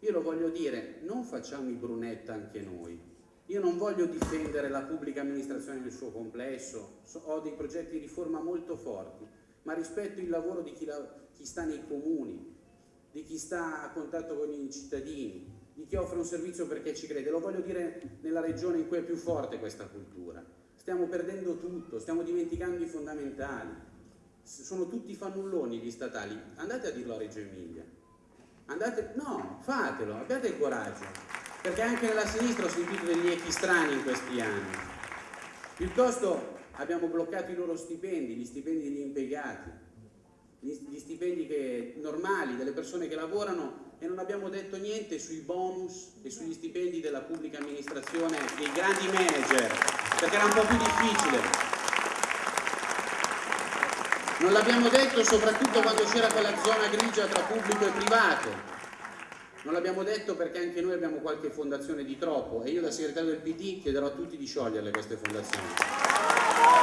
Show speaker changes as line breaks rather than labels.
Io lo voglio dire, non facciamo i brunetta anche noi. Io non voglio difendere la pubblica amministrazione nel suo complesso, ho dei progetti di riforma molto forti, ma rispetto il lavoro di chi, la, chi sta nei comuni, di chi sta a contatto con i cittadini, di chi offre un servizio perché ci crede. Lo voglio dire nella regione in cui è più forte questa cultura. Stiamo perdendo tutto, stiamo dimenticando i fondamentali. Sono tutti fannulloni gli statali. Andate a dirlo a Reggio Emilia. Andate, no, fatelo, abbiate il coraggio, perché anche nella sinistra ho sentito degli echi strani in questi anni. Piuttosto abbiamo bloccato i loro stipendi, gli stipendi degli impiegati, gli stipendi che, normali delle persone che lavorano e non abbiamo detto niente sui bonus e sugli stipendi della pubblica amministrazione, dei grandi manager, perché era un po' più difficile. Non l'abbiamo detto soprattutto quando c'era quella zona grigia tra pubblico e privato. Non l'abbiamo detto perché anche noi abbiamo qualche fondazione di troppo e io da segretario del PD chiederò a tutti di scioglierle queste fondazioni.